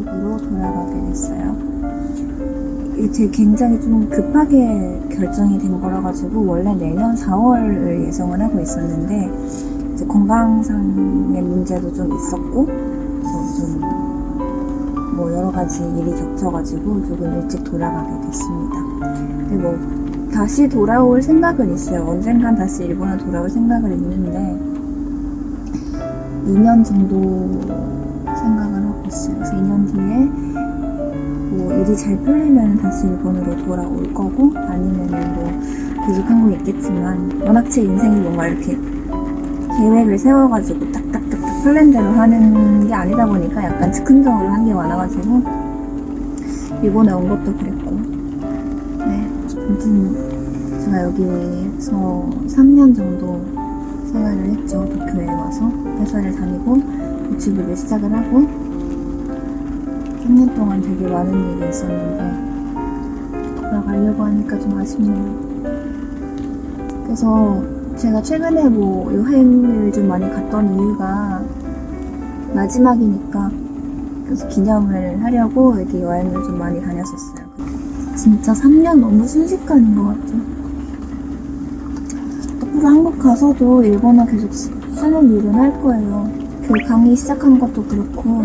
한국으로 돌아가게 됐어요. 이제 굉장히 좀 급하게 결정이 된 거라 가지고 원래 내년 4월을 예정을 하고 있었는데 이제 건강상의 문제도 좀 있었고 좀뭐 여러 가지 일이 겹쳐가지고 조금 일찍 돌아가게 됐습니다. 근데 뭐 다시 돌아올 생각은 있어요. 언젠간 다시 일본에 돌아올 생각을 있는데 2년 정도 생각을 있어요. 그래서 2년 뒤에 뭐 일이 잘 풀리면 다시 일본으로 돌아올 거고 아니면 뭐 계속 한국에 있겠지만 워낙 제 인생이 뭔가 이렇게 계획을 세워가지고 딱딱딱딱 플랜대로 하는 게 아니다 보니까 약간 즉흥적으로 한 게 많아가지고 일본에 온 것도 그랬고 네 아무튼 제가 여기서 3년 정도 생활을 했죠 도쿄에 와서 회사를 다니고 유튜브를 시작을 하고 3년 동안 되게 많은 일이 있었는데 돌아가려고 하니까 좀 아쉽네요. 그래서 제가 최근에 뭐 여행을 좀 많이 갔던 이유가 마지막이니까 그래서 기념을 하려고 이렇게 여행을 좀 많이 다녔었어요. 진짜 3년 너무 순식간인 것 같아요. 앞으로 한국 가서도 일본어 계속 쓰- 쓰는 일은 할 거예요. 그 강의 시작한 것도 그렇고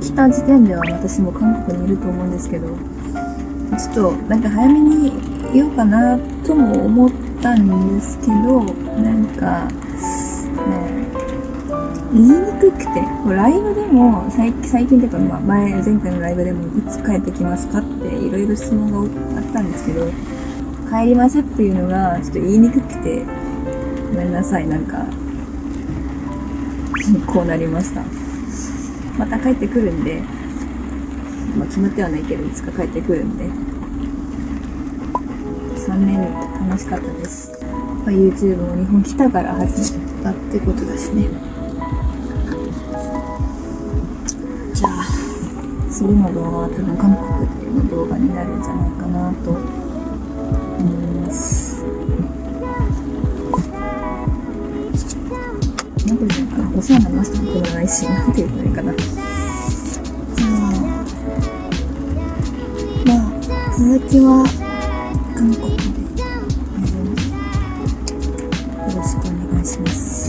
きた時点では私も韓国にいると思うんですけど、ちょっとなんか早めに言おうかなとも思ったんですけど、なんか、ね、言いにくくて、ライブでも最最近というか、ま、前、前回のライブでもいつ帰ってきますかっていろいろ質問があったんですけど、帰りますっていうのがちょっと言いにくくて、ごめんなさい、なんか、こうなりました。また帰ってくるんで、まあ決まってはないけど、いつか帰ってくるんで、3年楽しかったです。まあ、YouTube も日本来たから始めたってことですね。じゃあ、次の動画は多分韓国の動画になるんじゃないかなとなんていかな、お世話になりましたもでもないし、なんていうのいいかな。じゃあ、まあ、続きは韓国で、えーよろしくお願いします。